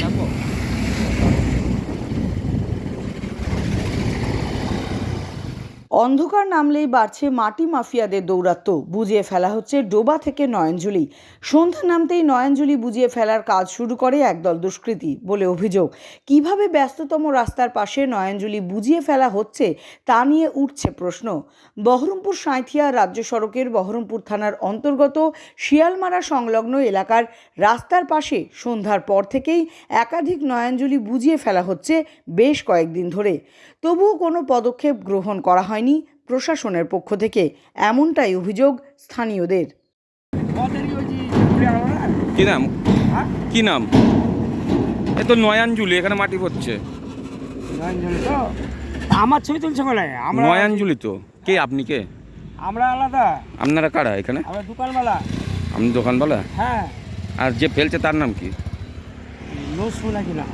ครั অন্ধকার নামলেই বাড়ছে মাটি মাফিয়াদের দৌরাত্ম্য। বুঝিয়ে ফেলা হচ্ছে ডোবা থেকে নয়নজুলি সন্ধ্যা নামতেই নয়নজুলি বুঝিয়ে ফেলার কাজ শুরু করে একদল দুষ্কৃতী বলে অভিযোগ। কীভাবে ব্যস্ততম রাস্তার পাশে নয়নজুলি বুঝিয়ে ফেলা হচ্ছে তা নিয়ে উঠছে প্রশ্ন। বহরমপুর সাঁইথিয়া রাজ্য সড়কের বহরমপুর থানার অন্তর্গত শিয়ালমারা সংলগ্ন এলাকার রাস্তার পাশে সন্ধ্যার পর থেকেই একাধিক নয়নজুলি বুঝিয়ে ফেলা হচ্ছে বেশ কয়েকদিন ধরে। তবুও কোনো পদক্ষেপ গ্রহণ করা হয়নি। প্রশাসনের পক্ষ থেকে। এমনটাই অভিযোগ স্থানীয়দের। কি নাম? কি নাম? এ তো নয়াঞ্জুলি এখানে মাটি পড়ছে। আমার ছবি তুলছে বলে নয়াঞ্জুলি তো? কে আপনি কে? আমরা আলাদা। আপনারা কারা এখানে? আমরা দোকানওয়ালা। আপনি দোকানওয়ালা? হ্যাঁ। আর যে ফেলছে তার নাম কি? নসরুল নাকি না?